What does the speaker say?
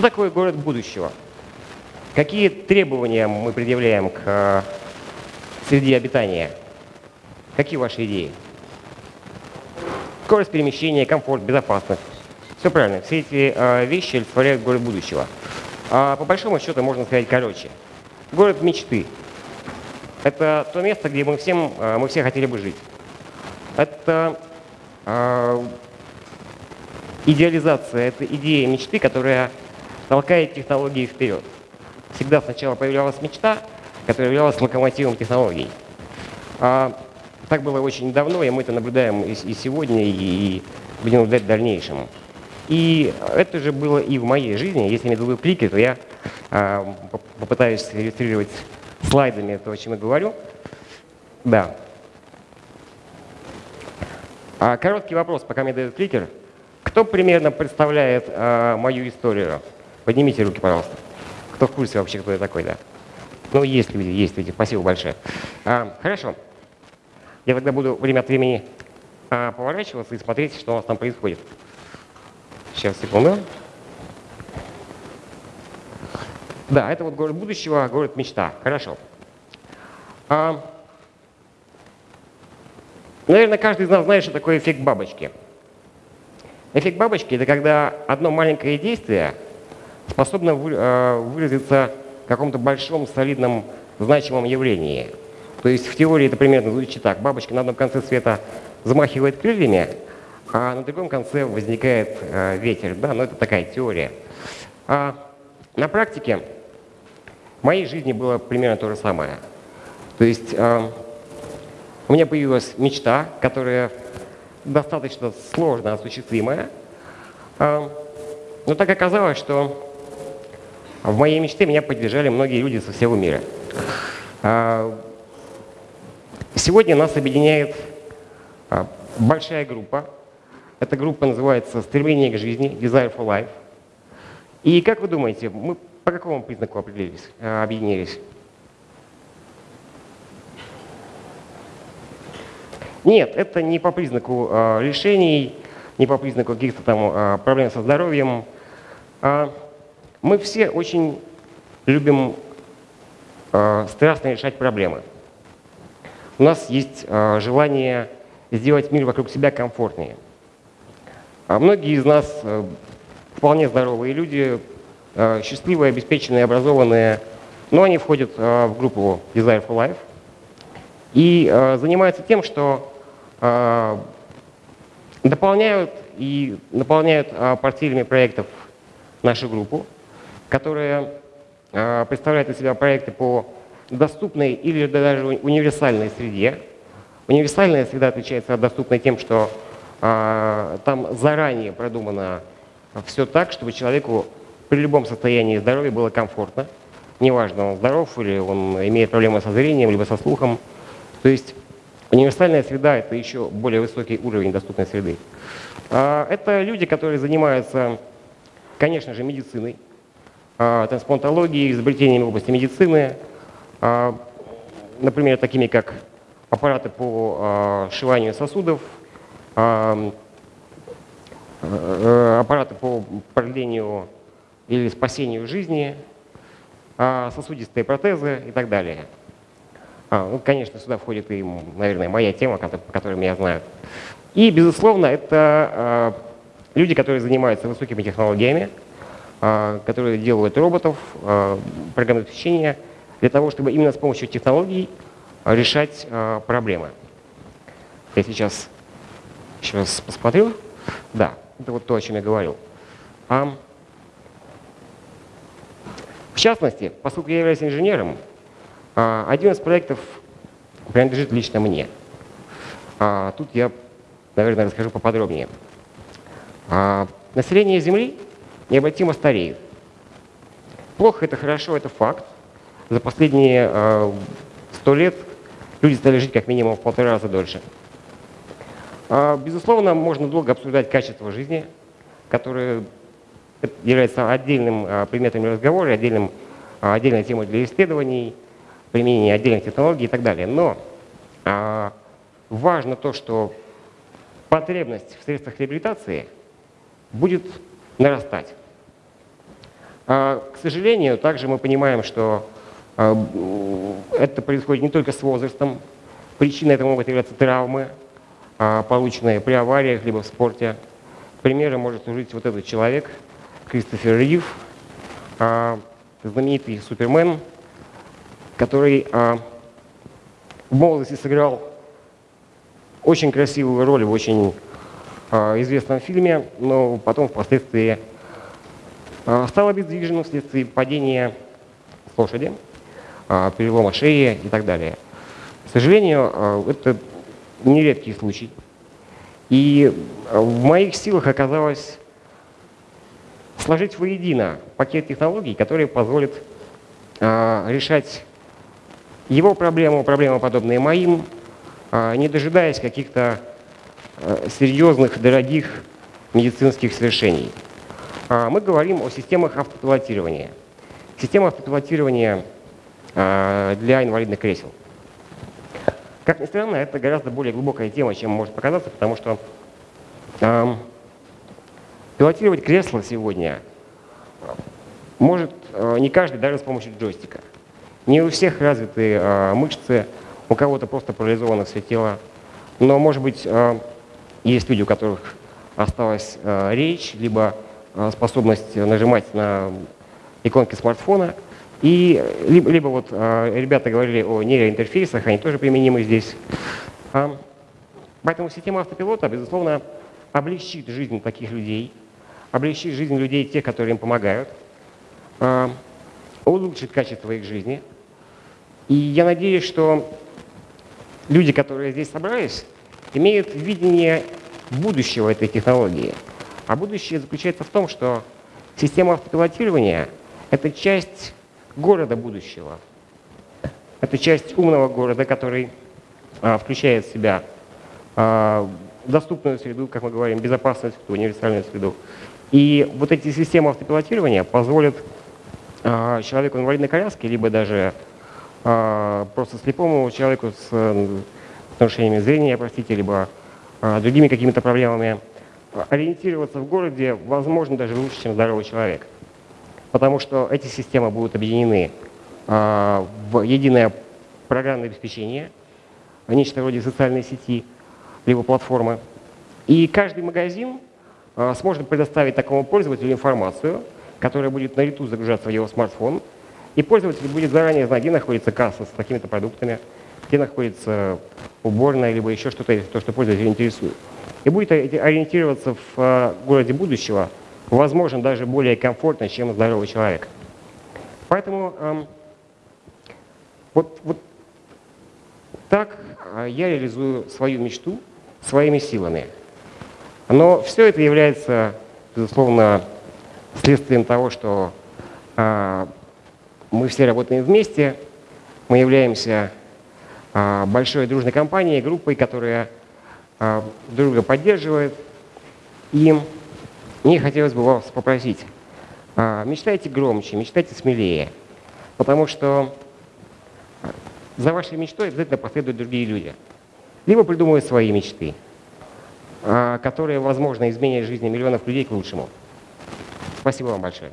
Что такое город будущего? Какие требования мы предъявляем к э, среде обитания? Какие ваши идеи? Скорость перемещения, комфорт, безопасность. Все правильно. Все эти э, вещи олицетворяют город будущего. А по большому счету можно сказать короче. Город мечты. Это то место, где мы, всем, э, мы все хотели бы жить. Это э, идеализация, это идея мечты, которая толкает технологии вперед. Всегда сначала появлялась мечта, которая являлась локомотивом технологий. А, так было очень давно, и мы это наблюдаем и, и сегодня, и, и будем наблюдать в дальнейшем. И это же было и в моей жизни. Если мне дадут клики, то я а, попытаюсь иллюстрировать слайдами то, о чем я говорю. Да. А, короткий вопрос, пока мне дают кликер. Кто примерно представляет а, мою историю? Поднимите руки, пожалуйста. Кто в курсе вообще, кто я такой, да? Ну, есть люди, есть люди. Спасибо большое. А, хорошо. Я тогда буду время от времени а, поворачиваться и смотреть, что у нас там происходит. Сейчас, секунду. Да, это вот город будущего, город мечта. Хорошо. А, наверное, каждый из нас знает, что такое эффект бабочки. Эффект бабочки – это когда одно маленькое действие способно а, выразиться в каком-то большом, солидном, значимом явлении. То есть в теории это примерно звучит так. Бабочка на одном конце света взмахивает крыльями, а на другом конце возникает а, ветер. Да, но это такая теория. А на практике в моей жизни было примерно то же самое. То есть э, у меня появилась мечта, которая достаточно сложно осуществимая. Но так оказалось, что в моей мечте меня поддержали многие люди со всего мира. Э, сегодня нас объединяет э, большая группа. Эта группа называется «Стремление к жизни», «Desire for Life». И как вы думаете, мы по какому признаку определились, э, объединились? Нет, это не по признаку э, решений, не по признаку каких-то там проблем со здоровьем. Э, мы все очень любим э, страстно решать проблемы. У нас есть э, желание сделать мир вокруг себя комфортнее. А многие из нас э, вполне здоровые люди, Э, счастливые, обеспеченные, образованные, но они входят э, в группу Desire for Life и э, занимаются тем, что дополняют и наполняют портфелями проектов нашу группу, которая представляет из себя проекты по доступной или даже универсальной среде. Универсальная среда отличается от доступной тем, что там заранее продумано все так, чтобы человеку при любом состоянии здоровья было комфортно. Неважно, он здоров или он имеет проблемы со зрением, либо со слухом. То есть универсальная среда – это еще более высокий уровень доступной среды. А, это люди, которые занимаются, конечно же, медициной, а, трансплантологией, изобретениями в области медицины, а, например, такими как аппараты по сшиванию сосудов, аппараты по продлению или спасению жизни, а, сосудистые протезы и так далее. А, ну, конечно, сюда входит и, наверное, моя тема, по которой меня знают. И, безусловно, это а, люди, которые занимаются высокими технологиями, которые делают роботов, программное обеспечение, для того, чтобы именно с помощью технологий решать проблемы. Я сейчас еще раз посмотрю. Да, это вот то, о чем я говорил. В частности, поскольку я являюсь инженером, а, один из проектов принадлежит лично мне. А, тут я, наверное, расскажу поподробнее. А, население Земли необратимо стареет. Плохо это хорошо, это факт. За последние сто лет люди стали жить как минимум в полтора раза дольше. Безусловно, можно долго обсуждать качество жизни, которое является отдельным а, предметом разговора, отдельным, а, отдельной темой для исследований, применения отдельных технологий и так далее. Но а, важно то, что потребность в средствах реабилитации будет нарастать. А, к сожалению, также мы понимаем, что а, это происходит не только с возрастом. Причиной этого могут являться травмы, а, полученные при авариях либо в спорте. Примером может служить вот этот человек, Кристофер Рив, знаменитый супермен, который в молодости сыграл очень красивую роль в очень известном фильме, но потом впоследствии стал обездвиженным вследствие падения с лошади, перелома шеи и так далее. К сожалению, это нередкий случай. И в моих силах оказалось сложить воедино пакет технологий, которые позволят решать его проблему, проблемы, подобные моим, не дожидаясь каких-то серьезных, дорогих медицинских совершений. Мы говорим о системах автопилотирования. Система автопилотирования для инвалидных кресел. Как ни странно, это гораздо более глубокая тема, чем может показаться, потому что э, пилотировать кресло сегодня может э, не каждый даже с помощью джойстика. Не у всех развиты э, мышцы, у кого-то просто парализовано все тело. Но, может быть, э, есть люди, у которых осталась э, речь, либо э, способность нажимать на иконки смартфона – и либо, либо вот э, ребята говорили о нейроинтерфейсах, они тоже применимы здесь. А, поэтому система автопилота, безусловно, облегчит жизнь таких людей, облегчит жизнь людей, тех, которые им помогают, а, улучшит качество их жизни. И я надеюсь, что люди, которые здесь собрались, имеют видение будущего этой технологии. А будущее заключается в том, что система автопилотирования — это часть города будущего. Это часть умного города, который а, включает в себя а, доступную среду, как мы говорим, безопасную среду, универсальную среду. И вот эти системы автопилотирования позволят а, человеку в инвалидной коляске, либо даже просто слепому человеку с нарушениями зрения, простите, либо а, другими какими-то проблемами, ориентироваться в городе, возможно, даже лучше, чем здоровый человек потому что эти системы будут объединены а, в единое программное обеспечение, нечто вроде социальной сети, либо платформы. И каждый магазин а, сможет предоставить такому пользователю информацию, которая будет на лету загружаться в его смартфон, и пользователь будет заранее знать, где находится касса с такими-то продуктами, где находится уборная, либо еще что-то, то, что пользователя интересует. И будет ориентироваться в а, городе будущего – возможно, даже более комфортно, чем здоровый человек. Поэтому эм, вот, вот так э, я реализую свою мечту своими силами. Но все это является, безусловно, следствием того, что э, мы все работаем вместе, мы являемся э, большой дружной компанией, группой, которая э, друга поддерживает. И мне хотелось бы вас попросить, а, мечтайте громче, мечтайте смелее, потому что за вашей мечтой обязательно последуют другие люди. Либо придумывают свои мечты, а, которые, возможно, изменят жизни миллионов людей к лучшему. Спасибо вам большое.